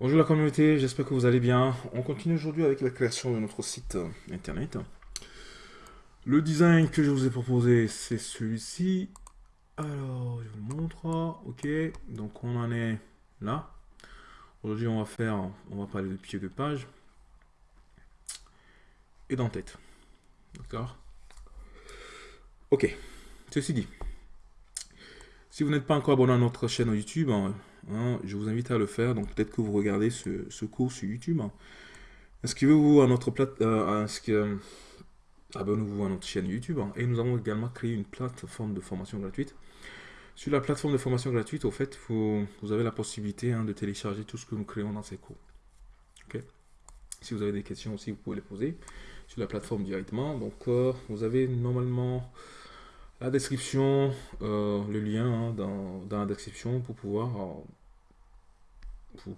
Bonjour la communauté, j'espère que vous allez bien. On continue aujourd'hui avec la création de notre site internet. Le design que je vous ai proposé, c'est celui-ci. Alors, je vous le montre. Ok, donc on en est là. Aujourd'hui, on va faire, on va parler de pied de page et d'en-tête. D'accord? Ok, ceci dit, si vous n'êtes pas encore abonné à notre chaîne YouTube, hein, hein, je vous invite à le faire. Donc peut-être que vous regardez ce, cours sur YouTube. Hein. Inscrivez-vous à notre plate, euh, euh, abonnez-vous à notre chaîne YouTube. et nous avons également créé une plateforme de formation gratuite. Sur la plateforme de formation gratuite, fait, vous, avez la possibilité de télécharger tout ce que nous créons dans ces cours. Si vous avez des questions aussi, vous pouvez les poser sur la plateforme directement. Donc, euh, vous avez normalement la description, euh, le lien hein, dans, la description pour pouvoir euh,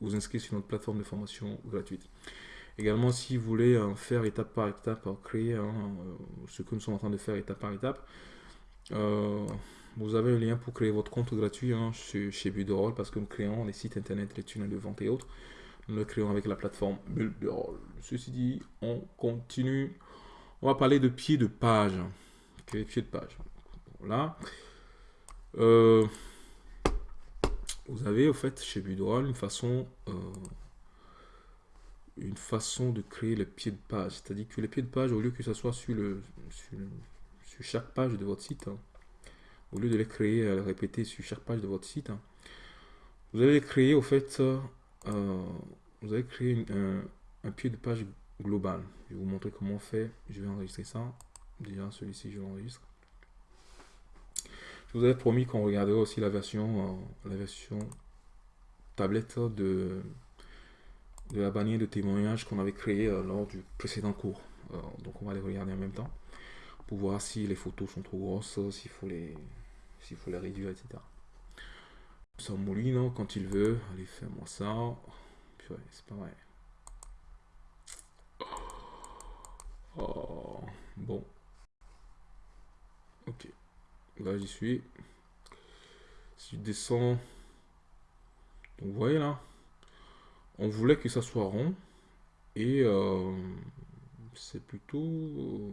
vous, inscrire sur notre plateforme de formation gratuite. Également, si vous voulez euh, faire étape par étape, créer hein, ce que nous sommes en train de faire étape par étape, vous avez un lien pour créer votre compte gratuit hein, chez, chez Builderall parce que nous créons les sites internet, les tunnels de vente et autres. Nous le créons avec la plateforme Builderall. Ceci dit, on continue. On va parler de pied de page pied de page. Voilà. Euh, vous avez au fait chez Budroll une façon euh, une façon de créer le pied de page. C'est-à-dire que les pieds de page, au lieu que ça soit sur, le, sur, chaque page de votre site, hein, au lieu de les créer, à les répéter sur chaque page de votre site, hein, vous allez créer au fait, euh, vous allez créer un, un, pied de page global. Je vais vous montrer comment on fait. Je vais enregistrer ça. Déjà, celui-ci, je l'enregistre. Je vous avais promis qu'on regarderait aussi la version, euh, la version tablette de, de la bannière de témoignage qu'on avait créée euh, lors du précédent cours. Euh, donc, on va les regarder en même temps pour voir si les photos sont trop grosses, s'il faut les, faut les réduire, etc. Ça mouline quand il veut. Allez, fais-moi ça. c'est pas vrai. Oh, bon. Ok. Là, j'y suis. Si je descends... Donc, vous voyez là On voulait que ça soit rond. Et euh, c'est plutôt...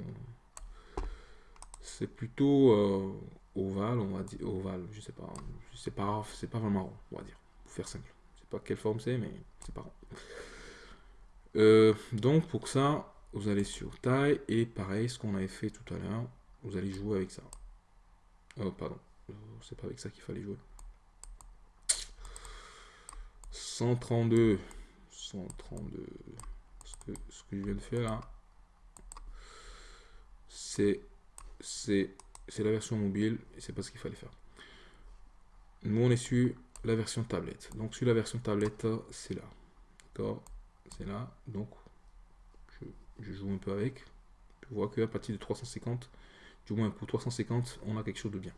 C'est plutôt euh, ovale, on va dire. Ovale, je sais pas. C'est pas, c'est pas vraiment rond, on va dire. Pour faire simple. Je sais pas quelle forme c'est, mais c'est pas rond. Euh, donc, pour ça, vous allez sur taille. Et pareil, ce qu'on avait fait tout à l'heure vous allez jouer avec ça. Oh, pardon. C'est pas avec ça qu'il fallait jouer. 132. 132. Ce que, ce que je viens de faire là, c'est la version mobile et c'est pas ce qu'il fallait faire. Nous, on est sur la version tablette. Donc, sur la version tablette, c'est là. D'accord? C'est là. Donc, je, je, joue un peu avec. Tu vois qu'à partir de 350, moins pour 350, on a quelque chose de bien.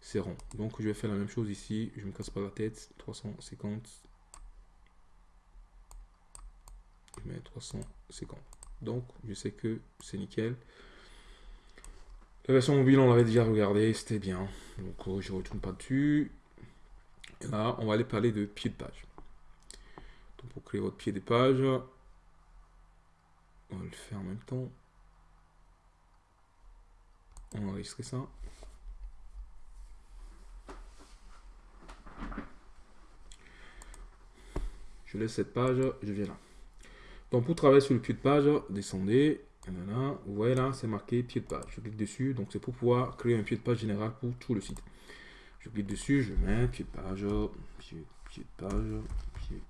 C'est rond. Donc je vais faire la même chose ici. Je me casse pas la tête. 350. Je mets 350. Donc je sais que c'est nickel. La version mobile, on l'avait déjà regardé, c'était bien. Donc euh, je ne retourne pas dessus. Là, on va aller parler de pied de page. Donc pour créer votre pied de page, on va le faire en même temps. Enregistrer ça. Je laisse cette page, je viens là. Donc pour travailler sur le pied de page, descendez. vous voyez là, c'est marqué pied de page. Je clique dessus, donc c'est pour pouvoir créer un pied de page général pour tout le site. Je clique dessus, je mets pied de page, pied, de page, pied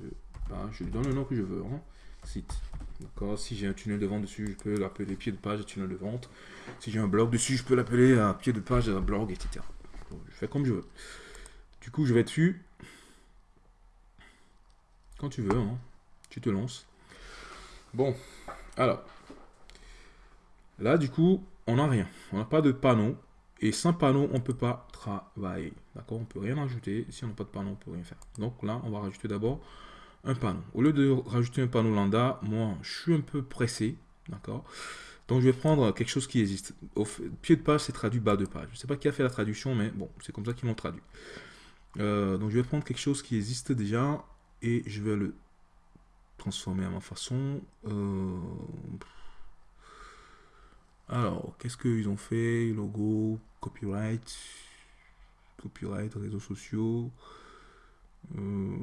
de page. Je lui donne le nom que je veux. Hein. Site. D'accord Si j'ai un tunnel de vente dessus, je peux l'appeler pied de page tunnel de vente. Si j'ai un blog dessus, je peux l'appeler un pied de page un blog, etc. je fais comme je veux. Du coup, je vais dessus. Quand tu veux, hein. tu te lances. Bon, alors. Là, du coup, on n'a rien. On n'a pas de panneau. Et sans panneau, on ne peut pas travailler. D'accord On ne peut rien ajouter. Si on n'a pas de panneau, on ne peut rien faire. Donc là, on va rajouter d'abord un panneau. Au lieu de rajouter un panneau lambda, moi, je suis un peu pressé, d'accord? Donc, je vais prendre quelque chose qui existe. Au pied de page, c'est traduit bas de page. Je ne sais pas qui a fait la traduction, mais bon, c'est comme ça qu'ils l'ont traduit. Euh, donc je vais prendre quelque chose qui existe déjà et je vais le transformer à ma façon. Euh, alors, qu'est-ce qu'ils ont fait? Logo, copyright, copyright, réseaux sociaux. Euh,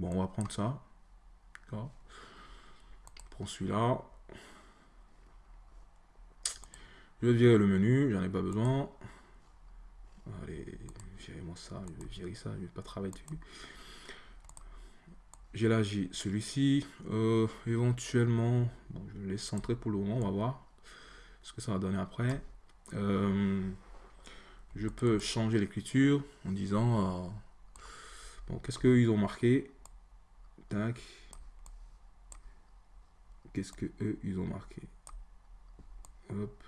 bon, on va prendre ça. Prends celui-là. Je vais virer le menu, j'en ai pas besoin. Allez, virez-moi ça, je vais virer ça, je vais pas travailler dessus. J'ai là, j'ai celui-ci. Euh, éventuellement, je le centrer pour le moment, on va voir ce que ça va donner après. Euh, je peux changer l'écriture en disant, euh, bon, qu'est-ce qu'ils ont marqué? Qu'est-ce que eux, ils ont marqué? Hop.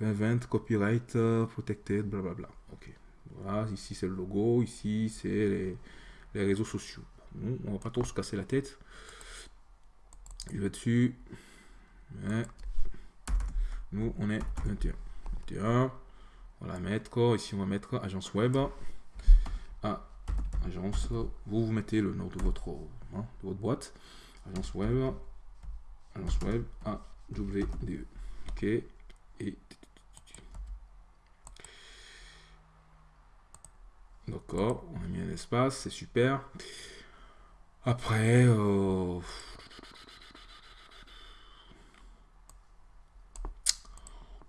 2020, copyright protected, blablabla. Ok. Voilà, ici c'est le logo, ici c'est les, réseaux sociaux. On va pas trop se casser la tête. Je vais dessus. nous, on est 21. 21. On va mettre. Ici, on va mettre agence web. Agence. Vous, vous mettez le nom de votre, hein, boîte. Agence web. Agence web. A, W, D, E. Ok. Et D'accord, on a mis un espace, c'est super. Après, euh,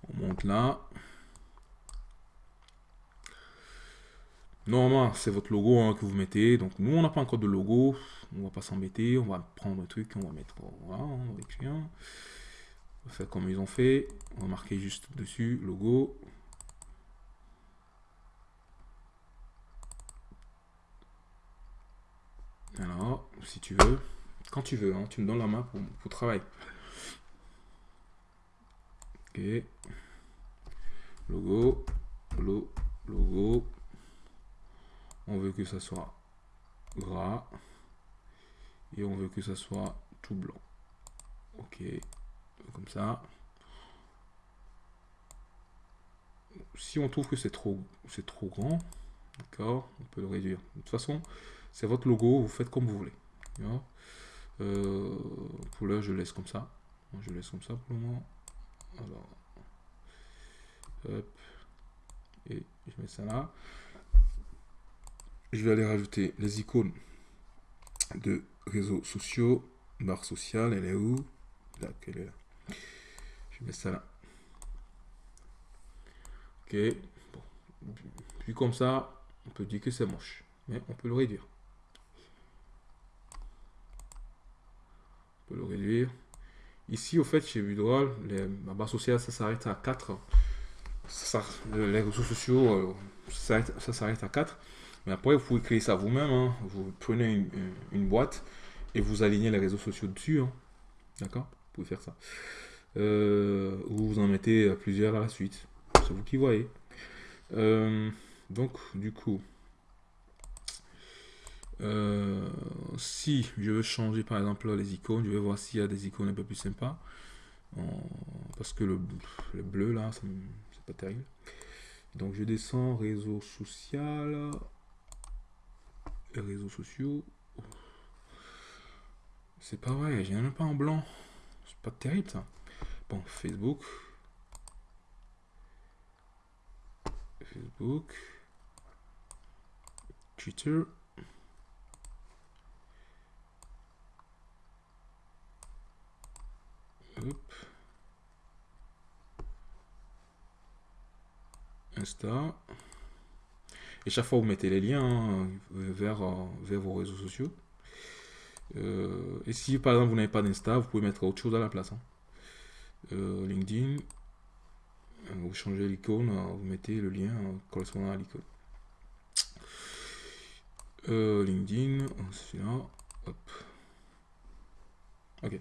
on monte là. Normalement, c'est votre logo hein, que vous mettez. Donc, nous, on n'a pas encore de logo. On va pas s'embêter. On va prendre un truc. On va mettre. Voilà, on va faire comme ils ont fait. On va marquer juste dessus logo. Alors, si tu veux, quand tu veux, hein, tu me donnes la main pour, pour travailler. Ok. Logo, logo. On veut que ça soit gras. Et on veut que ça soit tout blanc. Ok. Comme ça. Si on trouve que c'est trop, c'est trop grand, d'accord, on peut le réduire. De toute façon, c'est votre logo, vous faites comme vous voulez. Euh, pour là, je laisse comme ça. Je laisse comme ça pour le moment. Et je mets ça là. Je vais aller rajouter les icônes de réseaux sociaux. Barre sociale, elle est où? Là, elle est là. Je mets ça là. Ok. Bon. Puis comme ça, on peut dire que c'est moche. Mais on peut le réduire. le réduire. Ici, au fait, chez Vidroal, la barre sociale, ça s'arrête à 4. Ça, les réseaux sociaux, euh, ça s'arrête à 4. Mais après, vous pouvez créer ça vous-même. Hein. Vous prenez une, boîte et vous alignez les réseaux sociaux dessus. Hein. D'accord? Vous pouvez faire ça. Euh, ou vous en mettez plusieurs à la suite. C'est vous qui voyez. Euh, donc, du coup, euh, si je veux changer par exemple les icônes, je vais voir s'il y a des icônes un peu plus sympas. parce que le, bleu là, c'est pas terrible. Donc je descends réseau social, réseaux sociaux. C'est pas vrai, j'ai même pas en blanc. C'est pas terrible ça. Bon, Facebook. Facebook. Twitter. Insta. Et chaque fois, vous mettez les liens hein, vers, euh, vers vos réseaux sociaux. Euh, et si par exemple vous n'avez pas d'Insta, vous pouvez mettre autre chose à la place. Hein. Euh, LinkedIn, vous changez l'icône, vous mettez le lien correspondant à l'icône. LinkedIn, celui-là, hop. Ok.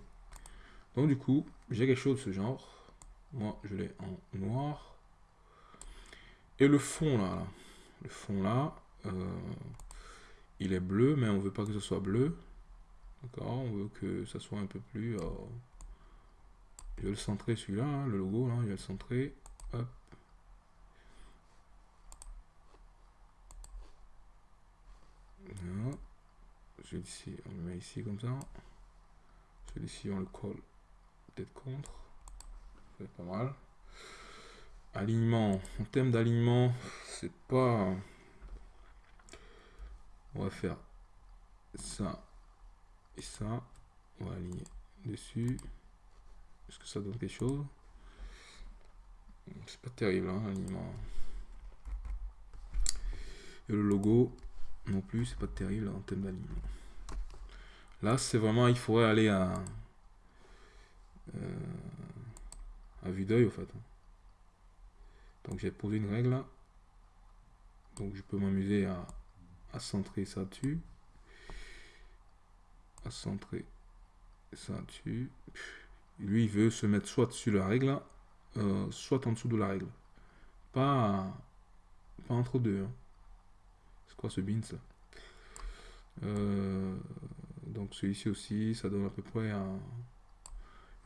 Donc du coup, j'ai quelque chose de ce genre. Moi, je l'ai en noir. Et le fond là, le fond là, euh, il est bleu, mais on veut pas que ce soit bleu. D'accord On veut que ça soit un peu plus... Euh, je vais le centrer celui-là, hein, le logo, là, je vais le centrer. Hop. Celui-ci, on le met ici comme ça. Celui-ci, on le colle peut-être contre. C'est pas mal. Alignement. En termes d'alignement, c'est pas... On va faire ça et ça. On va aligner dessus. Est-ce que ça donne quelque chose? C'est pas terrible, hein, l'alignement. Et le logo, non plus, c'est pas terrible en termes d'alignement. Là, c'est vraiment, il faudrait aller à, euh, à vue d'œil, au fait. Donc, j'ai posé une règle Donc, je peux m'amuser à, à centrer ça dessus. À centrer ça dessus. Lui, il veut se mettre soit sur la règle, euh, soit en dessous de la règle. Pas, pas entre deux. Hein. C'est quoi ce beans? Euh, donc celui-ci aussi, ça donne à peu près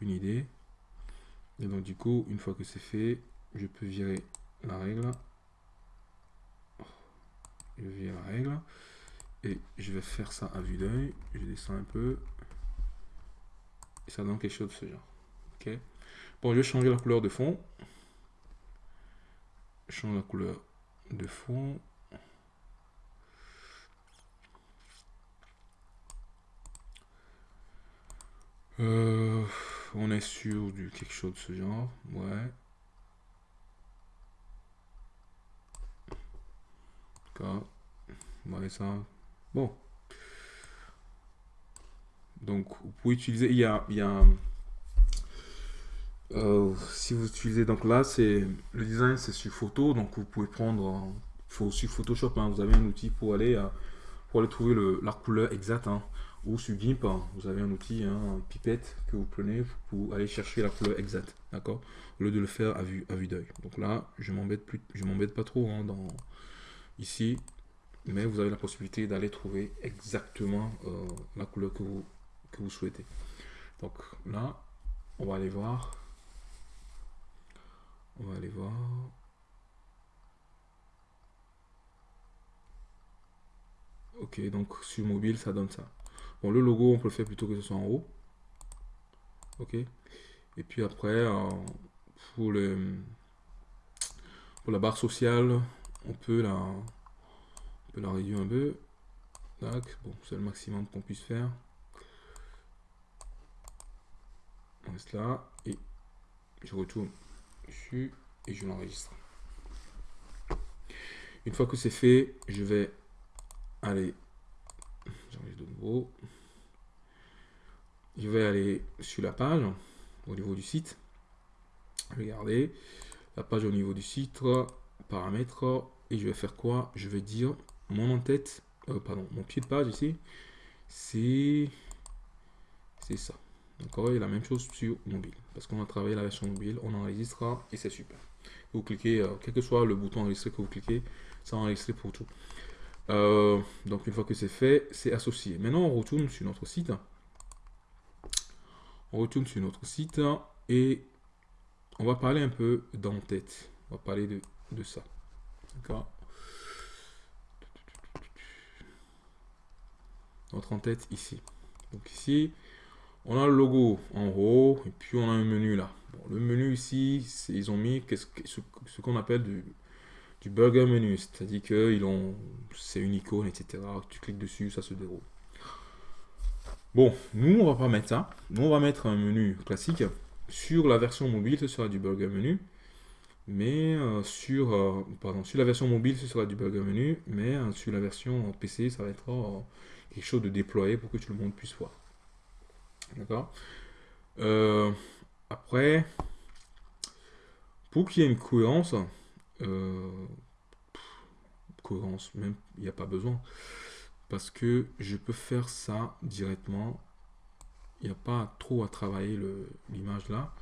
une idée. Et donc du coup, une fois que c'est fait, je peux virer la règle. Je règle. Et je vais faire ça à vue d'œil. Je descends un peu. Et ça donne quelque chose de ce genre. Ok. Bon, je vais changer la couleur de fond. Je change la couleur de fond. Euh, on est sur du quelque chose de ce genre. Ouais. D'accord. Ouais, ça. Bon. Donc, vous pouvez utiliser. Il y a. Euh, si vous utilisez. Donc là, c'est. Le design, c'est sur photo. Donc, vous pouvez prendre. Faut, sur Photoshop, hein, vous avez un outil pour aller. Euh, pour aller trouver le, la couleur exacte. Hein ou sur GIMP, hein, vous avez un outil, pipette que vous prenez pour aller chercher la couleur exacte, d'accord? Au lieu de le faire à vue, à vue d'œil. Donc là, je m'embête plus, je m'embête pas trop dans ici, mais vous avez la possibilité d'aller trouver exactement euh, la couleur que vous, que vous souhaitez. Donc là, on va aller voir. On va aller voir. Ok, donc sur mobile, ça donne ça. Bon, le logo, on peut le faire plutôt que ce soit en haut. Ok. Et puis après, euh, pour, le, pour la barre sociale, on peut la, réduire un peu. Bon, c'est le maximum qu'on puisse faire. On reste là et je retourne dessus et je l'enregistre. Une fois que c'est fait, je vais aller de nouveau. Je vais aller sur la page au niveau du site. Regardez, la page au niveau du site, paramètres, et je vais faire quoi? Je vais dire mon en-tête, euh, pardon, mon pied de page ici, c'est c'est ça. D'accord Et la même chose sur mobile. Parce qu'on a travaillé la version mobile, on enregistrera et c'est super. Vous cliquez, euh, quel que soit le bouton enregistrer que vous cliquez, ça enregistre pour tout. Euh, donc une fois que c'est fait, c'est associé. Maintenant, on retourne sur notre site. On retourne sur notre site et on va parler un peu d'en-tête. On va parler de, de ça. Notre en-tête ici. Donc ici, on a le logo en haut et puis on a un menu là. le menu ici, ils ont mis ce, qu'on appelle du burger menu, c'est-à-dire que c'est une icône, etc. Tu cliques dessus, ça se déroule. Bon, nous on va pas mettre ça. Nous on va mettre un menu classique. Sur la version mobile, ce sera du burger menu. Mais euh, sur, euh, sur la version mobile, ce sera du burger menu. Mais euh, sur la version PC, ça va être quelque chose de déployé pour que tout le monde puisse voir. D'accord? Après, pour qu'il y ait une cohérence, cohérence, même, il n'y a pas besoin. Parce que je peux faire ça directement. Il n'y a pas trop à travailler l'image là.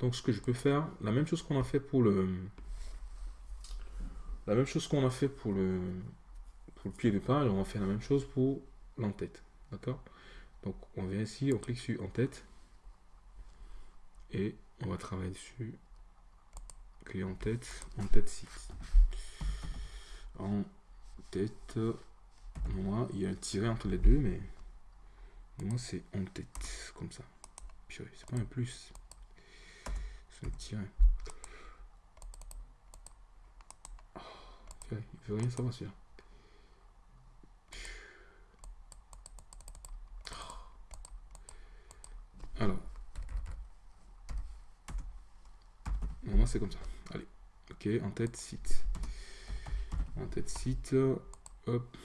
Donc ce que je peux faire, la même chose qu'on a fait pour le... La même chose qu'on a fait pour le, pour le pied de page, on va faire la même chose pour l'entête. D'accord? Donc on vient ici, on clique sur en tête. Et on va travailler dessus en tête, en tête site. En tête Moi, il y a un tiret entre les deux, mais moi, c'est en tête, comme ça. c'est pas un plus. Un tiret. Oh, il veut rien savoir, celui-là. Alors. Moi, c'est comme ça. Allez. Ok, en tête, site. En tête, site. Hop.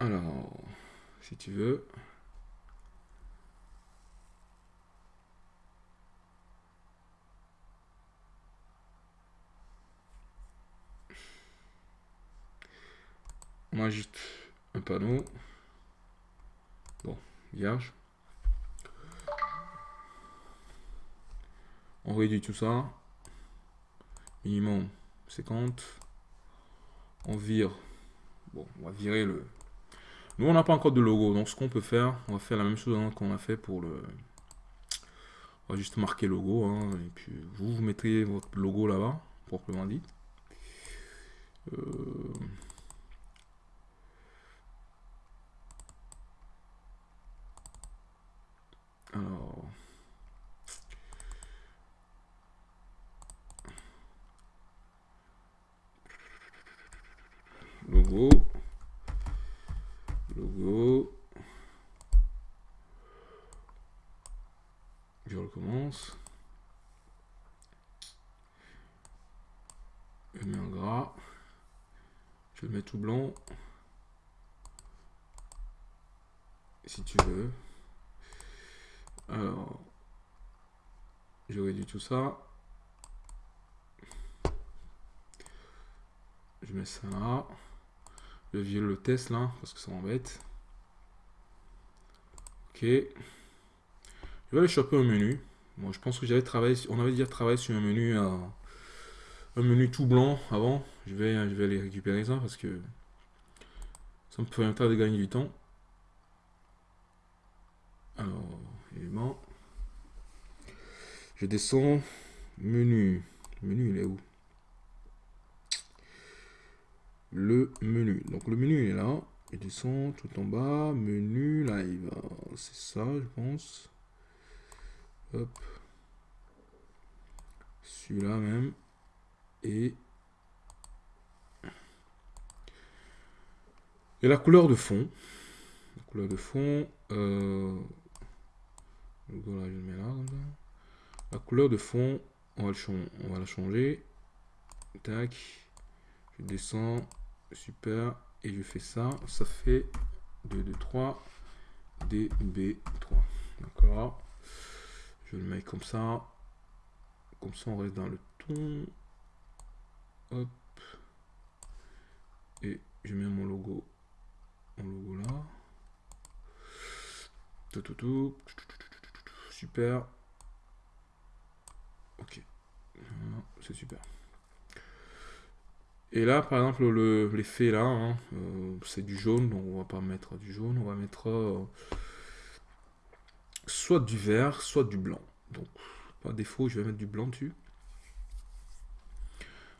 Alors, si tu veux. On ajoute un panneau. Bon, vierge. On réduit tout ça. Minimum 50. On vire. Bon, on va virer le, nous, on n'a pas encore de logo. Donc, ce qu'on peut faire, on va faire la même chose qu'on a fait pour le... On va juste marquer logo. Hein, et puis, vous, vous mettrez votre logo là-bas, proprement dit. Euh, alors... Logo. Je Je mets en gras. Je le mets tout blanc. Si tu veux. Alors, je réduis tout ça. Je mets ça là le vieux le test là, parce que ça m'embête. Ok. Je vais aller choper un menu. Bon, je pense que j'avais travaillé, on avait déjà travaillé sur un menu, euh, un menu tout blanc avant. Je vais, je vais aller récupérer ça parce que ça me permettra de gagner du temps. Alors, évidemment, je descends, menu, menu il est où? Le menu. Donc le menu est là. Il descend tout en bas. Menu live. C'est ça, je pense. Hop. Celui-là même. Et... Et la couleur de fond. La couleur de fond. Euh... La couleur de fond, on va, on va la changer. Tac. Je descends. Super. Et je fais ça. Ça fait 2, 2, 3. DB3. D'accord. Je le mets comme ça. Comme ça, on reste dans le ton. Hop. Et je mets mon logo. Mon logo là. Tout, tout, tout. Super. Ok. C'est super. Et là, par exemple, l'effet là, hein, euh, c'est du jaune, donc on va pas mettre du jaune, on va mettre euh, soit du vert, soit du blanc. Donc, par défaut, je vais mettre du blanc dessus.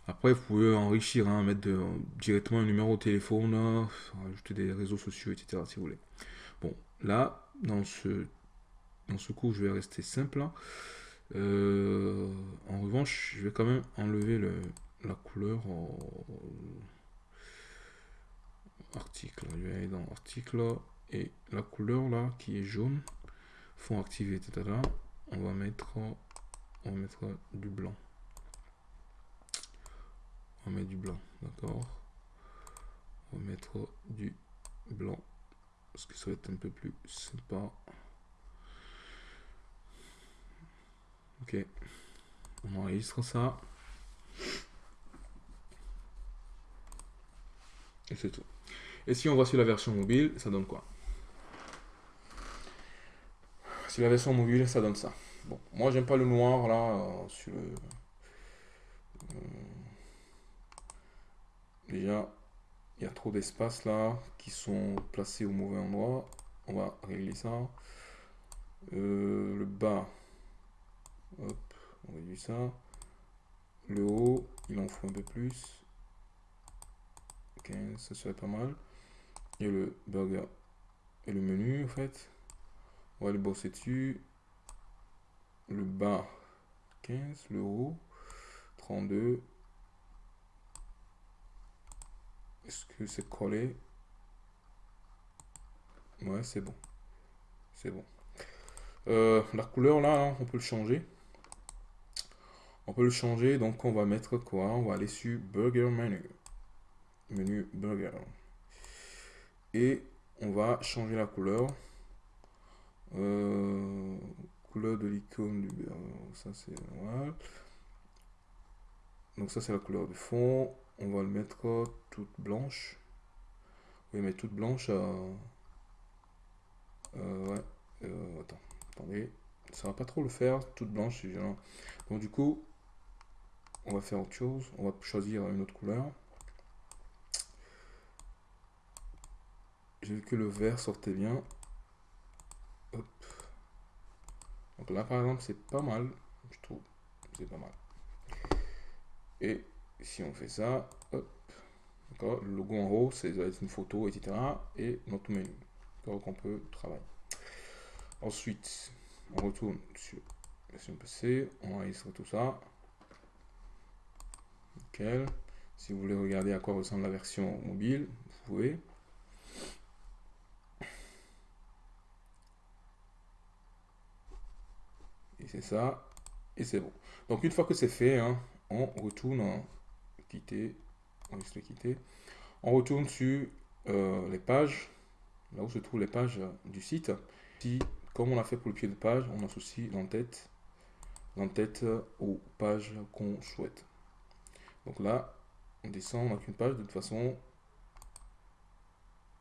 Après, vous pouvez enrichir, hein, mettre directement un numéro de téléphone, ajouter des réseaux sociaux, etc. si vous voulez. Bon, là, dans ce, dans ce coup, je vais rester simple. Euh, en revanche, je vais quand même enlever le, la couleur article. Je vais aller dans article et la couleur là qui est jaune, fond activé, etc. On va mettre, on va mettre du blanc. On va mettre du blanc, d'accord. On va mettre du blanc parce que ça va un peu plus sympa. Ok, on enregistre ça. Et c'est tout. Et si on voit sur la version mobile, ça donne quoi? Sur la version mobile, ça donne ça. Bon, moi j'aime pas le noir là euh. Euh, déjà, il y a trop d'espace là qui sont placés au mauvais endroit. On va régler ça. Euh, le bas, hop, on réduit ça. Le haut, il en faut un peu plus. 15, ça serait pas mal. Et le burger et le menu, en fait. On va le bosser dessus. Le bas, 15. Le haut, 32. Est-ce que c'est collé? Ouais, c'est bon. C'est bon. Euh, la couleur, là, hein, on peut le changer. On peut le changer, donc on va mettre quoi? On va aller sur Burger Menu. Menu Burger. Et on va changer la couleur. Euh, couleur de l'icône du ça c'est Donc ça c'est la couleur du fond. On va le mettre toute blanche. Oui mais toute blanche. Euh, euh, ouais. attends, attendez. Ça va pas trop le faire, toute blanche. Donc du coup, on va faire autre chose. On va choisir une autre couleur. J'ai vu que le vert sortait bien. Là, par exemple, c'est pas mal. Je trouve. C'est pas mal. Et si on fait ça, le logo en haut, c'est une photo, etc. Et notre menu. Donc on peut travailler. Ensuite, on retourne sur version PC, on enregistre tout ça. Si vous voulez regarder à quoi ressemble la version mobile, vous pouvez. C'est ça, et c'est bon. Donc une fois que c'est fait, hein, on retourne quitter, on quitter, on retourne sur euh, les pages, là où se trouvent les pages du site. Si, comme on a fait pour le pied de page, on associe l'entête, l'entête aux pages qu'on souhaite. Donc là, on descend, on n'a qu'une page, de toute façon,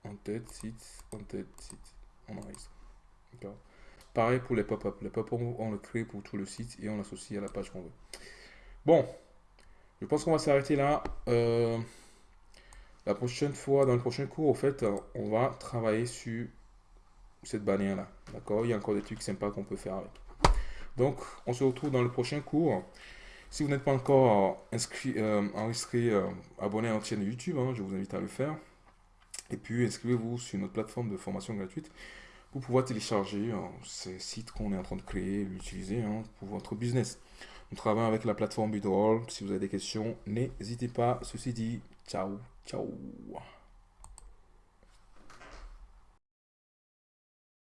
en tête, site, en tête, site, on enregistre. D'accord? Pareil pour les pop-up. Les pop-up, on le crée pour tout le site et on l'associe à la page qu'on veut. Bon, je pense qu'on va s'arrêter là. Euh, la prochaine fois, dans le prochain cours, au fait, on va travailler sur cette bannière-là. D'accord? Il y a encore des trucs sympas qu'on peut faire avec. Donc, on se retrouve dans le prochain cours. Si vous n'êtes pas encore inscrit, euh, enregistré, euh, abonné à notre chaîne YouTube, hein, je vous invite à le faire. Et puis, inscrivez-vous sur notre plateforme de formation gratuite pouvoir télécharger euh, ces sites qu'on est en train de créer l'utiliser hein, pour votre business. On travaille avec la plateforme Bidroll. Si vous avez des questions, n'hésitez pas. Ceci dit, ciao, ciao.